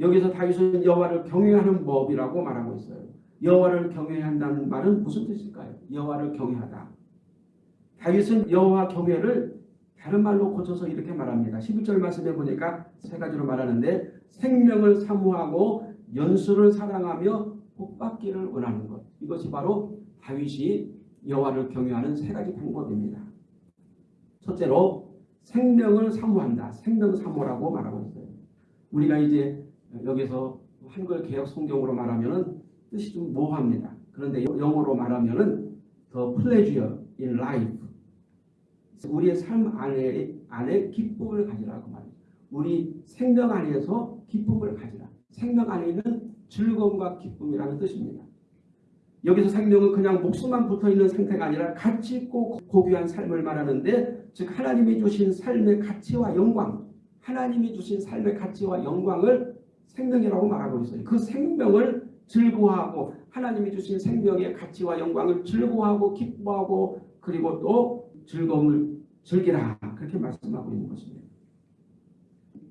여기서 다윗은 여호와를 경외하는 법이라고 말하고 있어요. 여호와를 경외한다는 말은 무슨 뜻일까요? 여호와를 경외하다. 다윗은 여호와 경외를 다른 말로 고쳐서 이렇게 말합니다. 11절 말씀에 보니까 세 가지로 말하는데 생명을 사모하고 연수를 사랑하며 복받기를 원하는 것. 이것이 바로 다윗이 여호와를 경외하는 세 가지 방법입니다. 첫째로 생명을 사모한다. 생명 사모라고 말하고 있어요. 우리가 이제 여기서 한글 개혁 성경으로 말하면은 뜻이 좀 모호합니다. 그런데 영어로 말하면은 the pleasure in life 우리의 삶 안에, 안에 기쁨을 가지라 그 말이에요. 우리 생명 안에서 기쁨을 가지라. 생명 안에 있는 즐거움과 기쁨이라는 뜻입니다. 여기서 생명은 그냥 목숨만 붙어있는 상태가 아니라 가치 있고 고귀한 삶을 말하는데 즉 하나님이 주신 삶의 가치와 영광 하나님이 주신 삶의 가치와 영광을 생명이라고 말하고 있어요. 그 생명을 즐거워하고 하나님이 주신 생명의 가치와 영광을 즐거워하고 기뻐하고 그리고 또 즐거움을 즐기라 그렇게 말씀하고 있는 것입니다.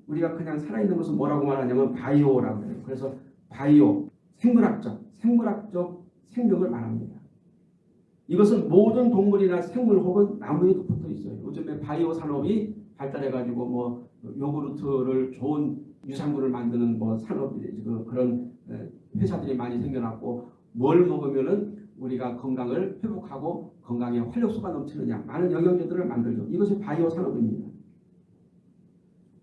우리가 그냥 살아있는 것은 뭐라고 말하냐면 바이오라고 해요. 그래서 바이오, 생물학적, 생물학적 생명을 말합니다. 이것은 모든 동물이나 생물 혹은 나무에도 붙어 있어요. 요즘에 바이오 산업이 발달해가지고 뭐 요구르트를 좋은 유산균을 만드는 뭐 산업이 지금 그런 회사들이 많이 생겨났고 뭘 먹으면은 우리가 건강을 회복하고 건강에 활력소가 넘치느냐 많은 영양제들을 만들죠. 이것이 바이오 산업입니다.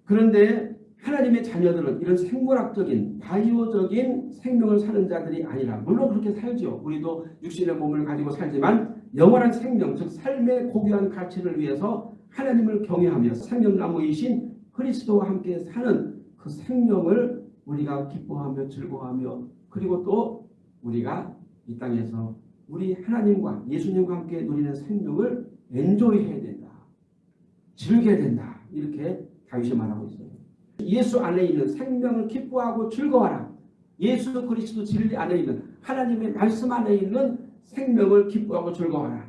그런데 하나님의 자녀들은 이런 생물학적인 바이오적인 생명을 사는 자들이 아니라 물론 그렇게 살죠. 우리도 육신의 몸을 가지고 살지만 영원한 생명 즉 삶의 고귀한 가치를 위해서 하나님을 경외하며 생명나무이신 그리스도와 함께 사는 그 생명을 우리가 기뻐하며 즐거워하며 그리고 또 우리가 이 땅에서 우리 하나님과 예수님과 함께 누리는 생명을 엔조이해야 된다. 즐겨야 된다. 이렇게 다윗이 말하고 있어요. 예수 안에 있는 생명을 기뻐하고 즐거워하라. 예수 그리스도 진리 안에 있는 하나님의 말씀 안에 있는 생명을 기뻐하고 즐거워하라.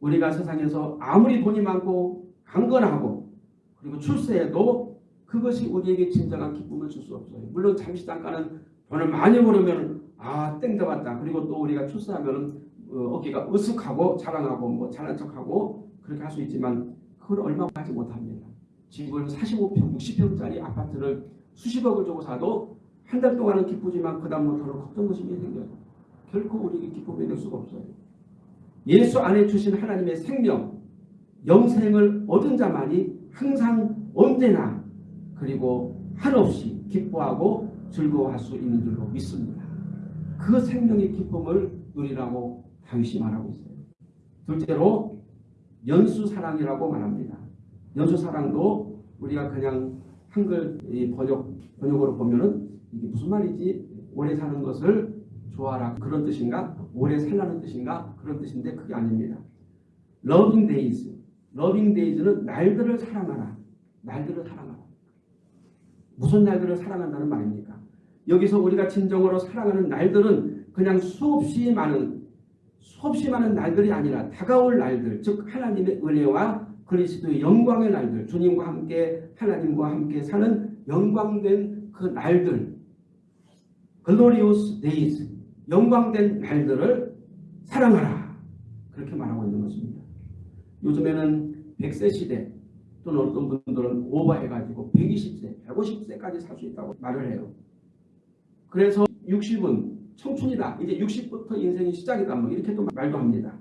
우리가 세상에서 아무리 돈이 많고 강건하고 그리고 출세해도 그것이 우리에게 진정한 기쁨을 줄 수 없어요. 물론 잠시 잠깐은 돈을 많이 벌으면 아 땡겨봤다. 그리고 또 우리가 출세하면 어, 깨가 으쓱하고 자랑하고 뭐 잘난 척하고 그렇게 할 수 있지만 그걸 얼마 하지 못합니다. 집을 45평, 60평짜리 아파트를 수십억을 주고 사도 한 달 동안은 기쁘지만 그 다음부터는 걱정의식이 생겨요. 결코 우리에게 기쁨이 될 수가 없어요. 예수 안에 주신 하나님의 생명, 영생을 얻은 자만이 항상 언제나 그리고 한없이 기뻐하고 즐거워할 수 있는 줄로 믿습니다. 그 생명의 기쁨을 누리라고 다윗이 말하고 있어요. 둘째로 연수사랑이라고 말합니다. 연수사랑도 우리가 그냥 한글 번역, 번역으로 보면은 이게 무슨 말이지? 오래 사는 것을 좋아라 그런 뜻인가? 오래 살라는 뜻인가? 그런 뜻인데 그게 아닙니다. loving days. loving days는 날들을 사랑하라. 날들을 사랑하라. 무슨 날들을 사랑한다는 말입니까? 여기서 우리가 진정으로 사랑하는 날들은 그냥 수없이 많은 수없이 많은 날들이 아니라 다가올 날들 즉 하나님의 은혜와 그리스도의 영광의 날들 주님과 함께 하나님과 함께 사는 영광된 그 날들 Glorious days 영광된 날들을 사랑하라 그렇게 말하고 있는 것입니다. 요즘에는 100세 시대 또는 어떤 분들은 오버해가지고 120세, 150세까지 살 수 있다고 말을 해요. 그래서 60은 청춘이다. 이제 60부터 인생이 시작이다. 뭐 이렇게 또 말도 합니다.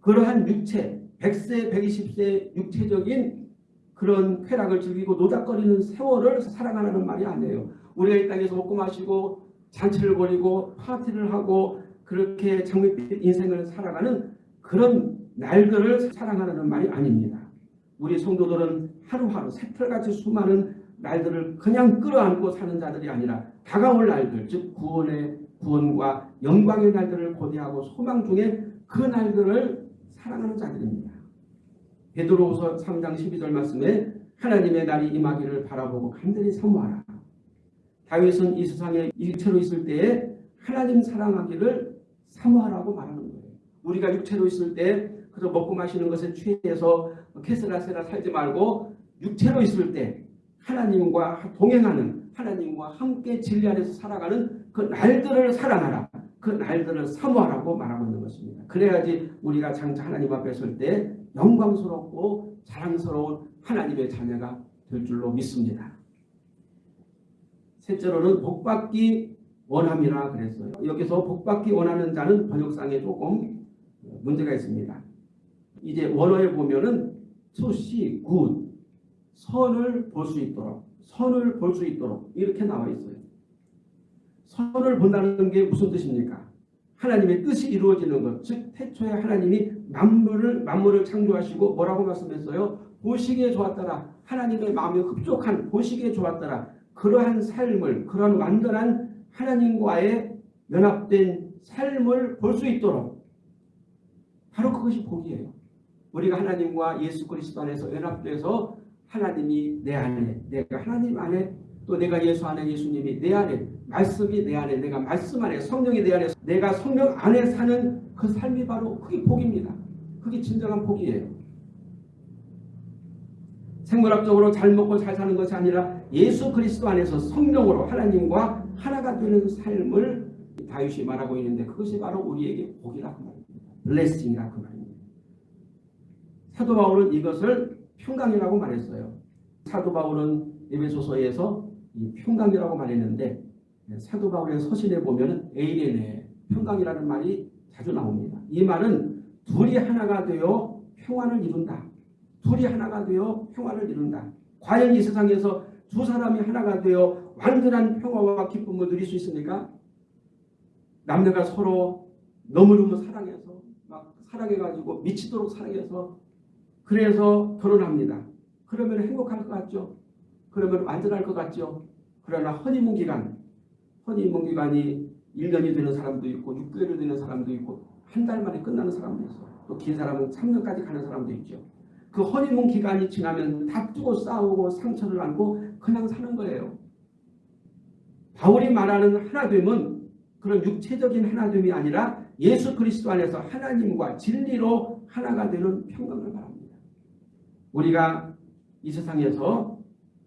그러한 육체, 100세, 120세 육체적인 그런 쾌락을 즐기고 노닥거리는 세월을 사랑하라는 말이 아니에요. 우리가 이 땅에서 먹고 마시고 잔치를 벌이고 파티를 하고 그렇게 장밋빛 인생을 살아가는 그런 날들을 사랑하라는 말이 아닙니다. 우리 성도들은 하루하루 새털같이 수많은 날들을 그냥 끌어안고 사는 자들이 아니라 다가올 날들 즉 구원의 구원과 영광의 날들을 고대하고 소망 중에 그 날들을 사랑하는 자들입니다. 베드로후서 3장 12절 말씀에 하나님의 날이 임하기를 바라보고 간절히 사모하라. 다윗은 이 세상에 일체로 있을 때에 하나님 사랑하기를 사모하라고 말하는 거예요. 우리가 육체로 있을 때 그저 먹고 마시는 것에 취해서 캐스라세라 살지 말고 육체로 있을 때 하나님과 동행하는 하나님과 함께 진리 안에서 살아가는 그 날들을 사랑하라. 그 날들을 사모하라고 말하고 있는 것입니다. 그래야지 우리가 장차 하나님 앞에 설 때 영광스럽고 자랑스러운 하나님의 자녀가 될 줄로 믿습니다. 셋째로는 복받기 원함이라 그랬어요. 여기서 복받기 원하는 자는 번역상에 조금 문제가 있습니다. 이제 원어에 보면은 see good 선을 볼 수 있도록 선을 볼 수 있도록 이렇게 나와 있어요. 선을 본다는 게 무슨 뜻입니까? 하나님의 뜻이 이루어지는 것, 즉 태초에 하나님이 만물을 만물을 창조하시고 뭐라고 말씀했어요? 보시기에 좋았더라. 하나님의 마음에 흡족한 보시기에 좋았더라. 그러한 삶을 그러한 완전한 하나님과의 연합된 삶을 볼 수 있도록 바로 그것이 복이에요. 우리가 하나님과 예수 그리스도 안에서 연합돼서 하나님이 내 안에 내가 하나님 안에 또 내가 예수 안에 예수님이 내 안에 말씀이 내 안에 내가 말씀 안에 성령이 내 안에 내가 성령 안에 사는 그 삶이 바로 그게 복입니다. 그게 진정한 복이에요. 생물학적으로 잘 먹고 잘 사는 것이 아니라 예수 그리스도 안에서 성령으로 하나님과 하나가 되는 삶을 다윗이 말하고 있는데 그것이 바로 우리에게 복이라 그 말입니다. 블레싱이라 그 말입니다. 사도 바울은 이것을 평강이라고 말했어요. 사도 바울은 에베소서에서 이 평강이라고 말했는데 사도 바울의 서신에 보면 에이레네 평강이라는 말이 자주 나옵니다. 이 말은 둘이 하나가 되어 평안을 이룬다. 둘이 하나가 되어 평안을 이룬다. 과연 이 세상에서 두 사람이 하나가 되어 완전한 평화와 기쁨을 누릴 수 있습니까? 남녀가 서로 너무너무 사랑해서 막 사랑해가지고 미치도록 사랑해서 그래서 결혼합니다. 그러면 행복할 것 같죠? 그러면 완전할 것 같죠? 그러나 허니문 기간, 허니문 기간이 1년이 되는 사람도 있고 6개월이 되는 사람도 있고 한 달 만에 끝나는 사람도 있어요. 또 긴 사람은 3년까지 가는 사람도 있죠. 그 허니문 기간이 지나면 다투고 싸우고 상처를 안고 그냥 사는 거예요. 바울이 말하는 하나됨은 그런 육체적인 하나됨이 아니라 예수 그리스도 안에서 하나님과 진리로 하나가 되는 평강을 말합니다. 우리가 이 세상에서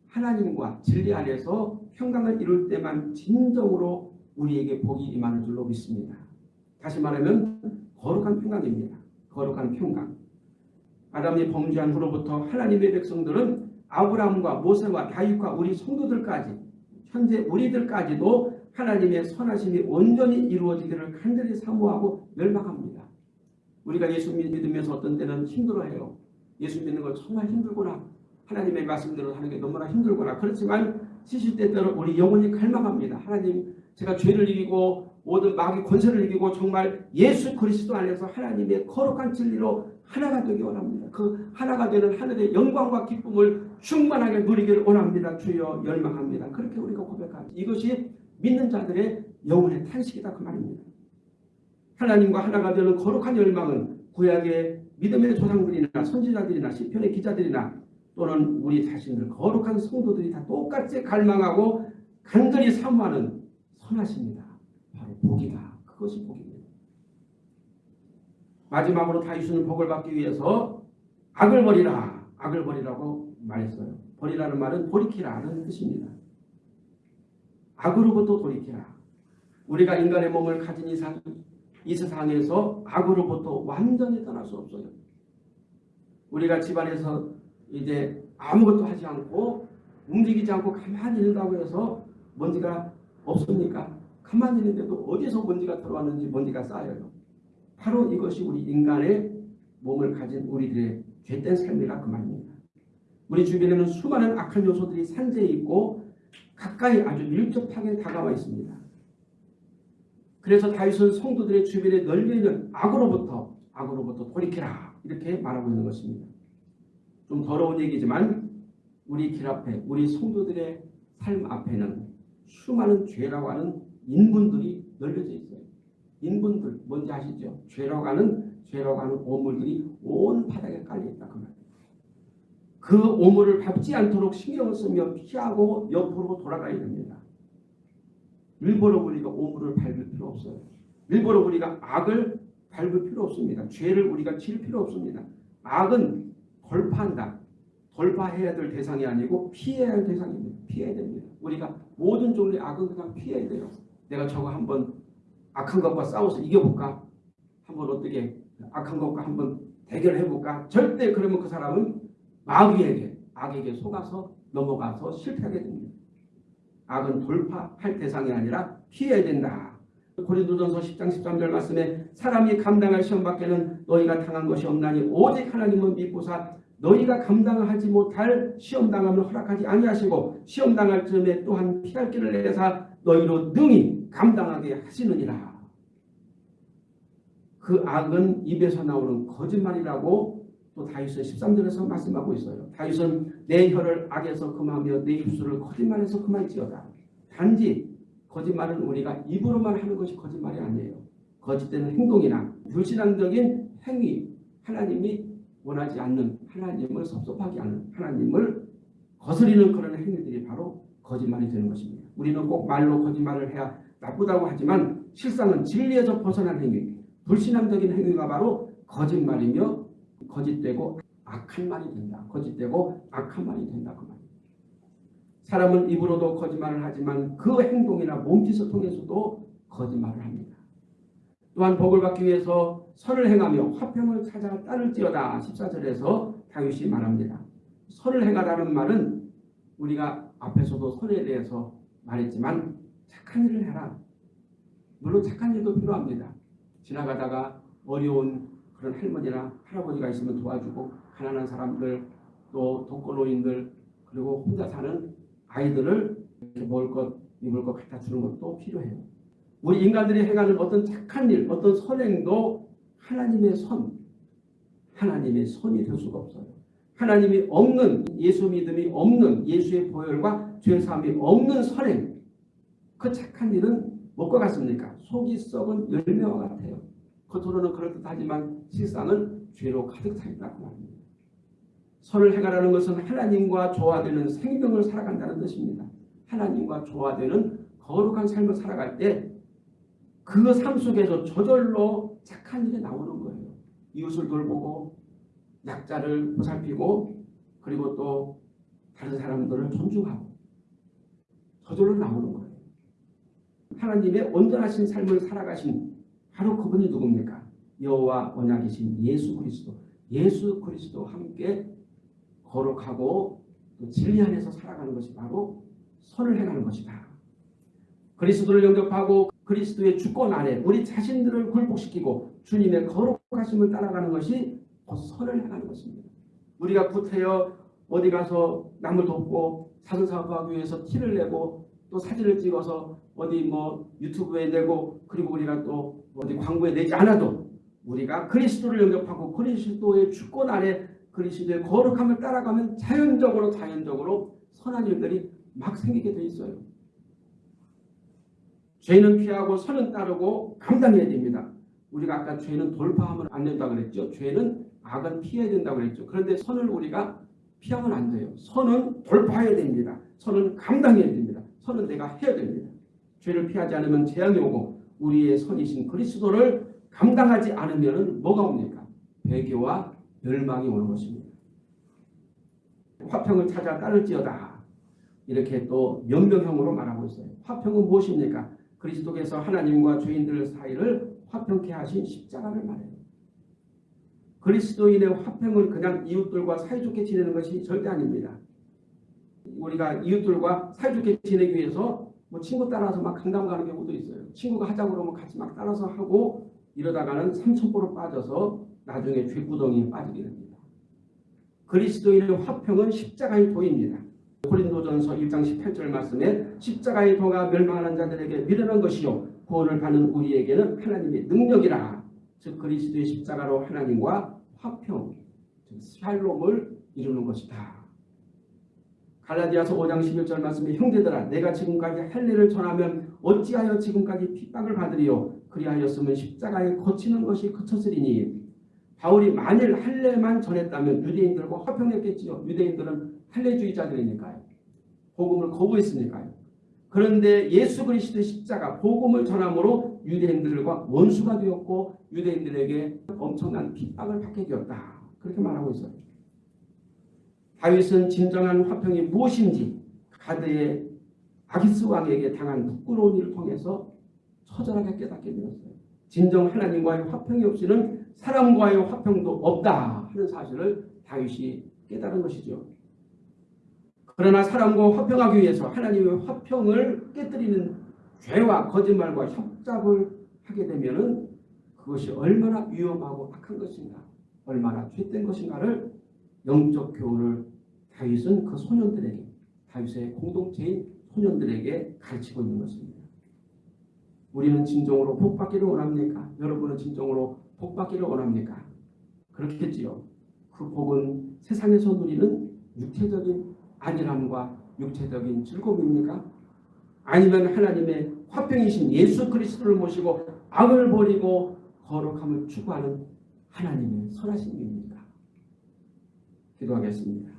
하나님과 진리 안에서 평강을 이룰 때만 진정으로 우리에게 복이 임하는 줄로 믿습니다. 다시 말하면 거룩한 평강입니다. 거룩한 평강. 아담이 범죄한 후로부터 하나님의 백성들은 아브라함과 모세와 다윗과 우리 성도들까지 현재 우리들까지도 하나님의 선하심이 온전히 이루어지기를 간절히 사모하고 열망합니다. 우리가 예수 믿으면서 어떤 때는 힘들어해요. 예수 믿는 거 정말 힘들구나. 하나님의 말씀대로 하는 게 너무나 힘들구나. 그렇지만 시시때때로 우리 영혼이 갈망합니다. 하나님 제가 죄를 이기고 모든 마귀 권세를 이기고 정말 예수 그리스도 안에서 하나님의 거룩한 진리로 하나가 되기 원합니다. 그 하나가 되는 하늘의 영광과 기쁨을 충만하게 누리기를 원합니다. 주여 열망합니다. 그렇게 우리가 고백합니다. 이것이 믿는 자들의 영혼의 탄식이다 그 말입니다. 하나님과 하나가 되는 거룩한 열망은 구약의 믿음의 조상들이나 선지자들이나 시편의 기자들이나 또는 우리 자신들 거룩한 성도들이 다 똑같이 갈망하고 간절히 사모하는 선하십니다. 바로 복이다. 그것이 복입니다. 마지막으로 다윗은 복을 받기 위해서 악을 버리라. 악을 버리라고 말했어요. 버리라는 말은 돌이키라는 뜻입니다. 악으로부터 돌이키라. 우리가 인간의 몸을 가진 이상 이 세상에서 악으로부터 완전히 떠날 수 없어요. 우리가 집안에서 이제 아무것도 하지 않고 움직이지 않고 가만히 있는다고 해서 먼지가 없습니까? 가만히 있는데도 어디서 먼지가 들어왔는지 먼지가 쌓여요. 바로 이것이 우리 인간의 몸을 가진 우리들의 죄된 삶이라 그 말입니다. 우리 주변에는 수많은 악한 요소들이 산재해 있고 가까이 아주 밀접하게 다가와 있습니다. 그래서 다윗은 성도들의 주변에 널려 있는 악으로부터 악으로부터 돌이키라 이렇게 말하고 있는 것입니다. 좀 더러운 얘기지만 우리 길 앞에 우리 성도들의 삶 앞에는 수많은 죄라고 하는 인분들이 널려져 있어요. 인분들 뭔지 아시죠? 죄라고 하는 죄라고 하는 오물들이 온 바닥에 깔려 있다 그 말이에요. 그 오물을 밟지 않도록 신경을 쓰며 피하고 옆으로 돌아가야 됩니다. 일부러 우리가 오물을 밟을 필요 없어요. 일부러 우리가 악을 밟을 필요 없습니다. 죄를 우리가 칠 필요 없습니다. 악은 돌파한다. 돌파해야 될 대상이 아니고 피해야 할 대상입니다. 피해야 됩니다. 우리가 모든 종류의 악은 그냥 피해야 돼요. 내가 저거 한번 악한 것과 싸워서 이겨볼까? 한번 어떻게 악한 것과 한번 대결해볼까? 절대 그러면 그 사람은 마귀에게 악에게 속아서 넘어가서 실패하게 됩니다. 악은 돌파할 대상이 아니라 피해야 된다. 고린도전서 10장 13절 말씀에 사람이 감당할 시험 밖에는 너희가 당한 것이 없나니 오직 하나님은 믿고사 너희가 감당하지 못할 시험 당함을 허락하지 아니하시고 시험 당할 즈음에 또한 피할 길을 내사 너희로 능히 감당하게 하시느니라. 그 악은 입에서 나오는 거짓말이라고 또 다윗은 13절에서 말씀하고 있어요. 다윗은 내 혀를 악에서 금하며 내 입술을 거짓말에서 금할지어다. 단지 거짓말은 우리가 입으로만 하는 것이 거짓말이 아니에요. 거짓된 행동이나 불신앙적인 행위, 하나님이 원하지 않는 하나님을 섭섭하게 하는 하나님을 거스리는 그런 행위들이 바로 거짓말이 되는 것입니다. 우리는 꼭 말로 거짓말을 해야 나쁘다고 하지만 실상은 진리에서 벗어난 행위, 불신앙적인 행위가 바로 거짓말이며 거짓되고 악한 말이 된다. 거짓되고 악한 말이 된다. 그 말입니다. 사람은 입으로도 거짓말을 하지만 그 행동이나 몸짓을 통해서도 거짓말을 합니다. 또한 복을 받기 위해서 선을 행하며 화평을 찾아 따를지어다 14절에서 다윗이 말합니다. 선을 행하라는 말은 우리가 앞에서도 선에 대해서 말했지만 착한 일을 해라. 물론 착한 일도 필요합니다. 지나가다가 어려운 그런 할머니나 할아버지가 있으면 도와주고 가난한 사람들 또 독거노인들 그리고 혼자 사는 아이들을 먹을 것 입을 것 갖다 주는 것도 필요해요. 우리 인간들이 행하는 어떤 착한 일 어떤 선행도 하나님의 선 하나님의 선이 될 수가 없어요. 하나님이 없는 예수 믿음이 없는 예수의 보혈과 죄 사함이 없는 선행 그 착한 일은 뭐가 같습니까? 속이 썩은 열매와 같아요. 겉으로는 그럴듯하지만 실상은 죄로 가득 차 있다고 말합니다. 선을 행하라는 것은 하나님과 조화되는 생명을 살아간다는 뜻입니다. 하나님과 조화되는 거룩한 삶을 살아갈 때 그 삶 속에서 저절로 착한 일이 나오는 거예요. 이웃을 돌보고 약자를 보살피고 그리고 또 다른 사람들을 존중하고 저절로 나오는 거예요. 하나님의 온전하신 삶을 살아가신 바로 그분이 누굽니까? 여호와 언약이신 예수 그리스도. 예수 그리스도와 함께 거룩하고 또 진리 안에서 살아가는 것이 바로 선을 행하는 것이다. 그리스도를 영접하고 그리스도의 주권 안에 우리 자신들을 굴복시키고 주님의 거룩하심을 따라가는 것이 곧 선을 행하는 것입니다. 우리가 구태여 어디 가서 남을 돕고 사선사업하기 위해서 티를 내고 또 사진을 찍어서 어디 뭐 유튜브에 내고 그리고 우리가 또 어디 광고에 내지 않아도 우리가 그리스도를 영접하고 그리스도의 주권 아래 그리스도의 거룩함을 따라가면 자연적으로 자연적으로 선한 일들이 막 생기게 돼 있어요. 죄는 피하고 선은 따르고 감당해야 됩니다. 우리가 아까 죄는 돌파하면 안 된다고 그랬죠. 죄는 악은 피해야 된다고 그랬죠. 그런데 선을 우리가 피하면 안 돼요. 선은 돌파해야 됩니다. 선은 감당해야 됩니다. 선은 내가 해야 됩니다. 죄를 피하지 않으면 재앙이 오고 우리의 선이신 그리스도를 감당하지 않으면 뭐가 옵니까? 배교와 멸망이 오는 것입니다. 화평을 찾아 따를지어다. 이렇게 또 명명형으로 말하고 있어요. 화평은 무엇입니까? 그리스도께서 하나님과 죄인들 사이를 화평케 하신 십자가를 말해요. 그리스도인의 화평은 그냥 이웃들과 사이좋게 지내는 것이 절대 아닙니다. 우리가 이웃들과 사이좋게 지내기 위해서 뭐 친구 따라서 막 강남 가는 경우도 있어요. 친구가 하자고 그러면 같이 막 따라서 하고 이러다가는 삼천포로 빠져서 나중에 죄구덩이에 빠지게 됩니다. 그리스도인의 화평은 십자가의 도입니다. 고린도전서 1장 18절 말씀에 십자가의 도가 멸망하는 자들에게 미련한 것이요 구원을 받는 우리에게는 하나님의 능력이라 즉 그리스도의 십자가로 하나님과 화평 즉 샬롬을 이루는 것이다. 갈라디아서 5장 11절 말씀에 형제들아 내가 지금까지 할 일을 전하면 어찌하여 지금까지 핍박을 받으리요 그리하였으면 십자가에 거치는 것이 그쳤으리니 바울이 만일 할례만 전했다면 유대인들과 화평했겠지요. 유대인들은 할례주의자들이니까요. 복음을 거부했으니까요. 그런데 예수 그리스도의 십자가 복음을 전함으로 유대인들과 원수가 되었고 유대인들에게 엄청난 핍박을 받게 되었다. 그렇게 말하고 있어요. 다윗은 진정한 화평이 무엇인지 가드의 아기스 왕에게 당한 부끄러운 일을 통해서 처절하게 깨닫게 되었어요. 진정 하나님과의 화평이 없이는 사람과의 화평도 없다 하는 사실을 다윗이 깨달은 것이죠. 그러나 사람과 화평하기 위해서 하나님의 화평을 깨뜨리는 죄와 거짓말과 협잡을 하게 되면 은 그것이 얼마나 위험하고 악한 것인가, 얼마나 죄된 것인가를 영적 교훈을 다윗은 그 소년들에게, 다윗의 공동체인 소년들에게 가르치고 있는 것입니다. 우리는 진정으로 복받기를 원합니까? 여러분은 진정으로 복받기를 원합니까? 그렇겠지요. 그 복은 세상에서 누리는 육체적인 안일함과 육체적인 즐거움입니까? 아니면 하나님의 화평이신 예수 그리스도를 모시고 악을 버리고 거룩함을 추구하는 하나님의 선하신 입니까? 기도하겠습니다.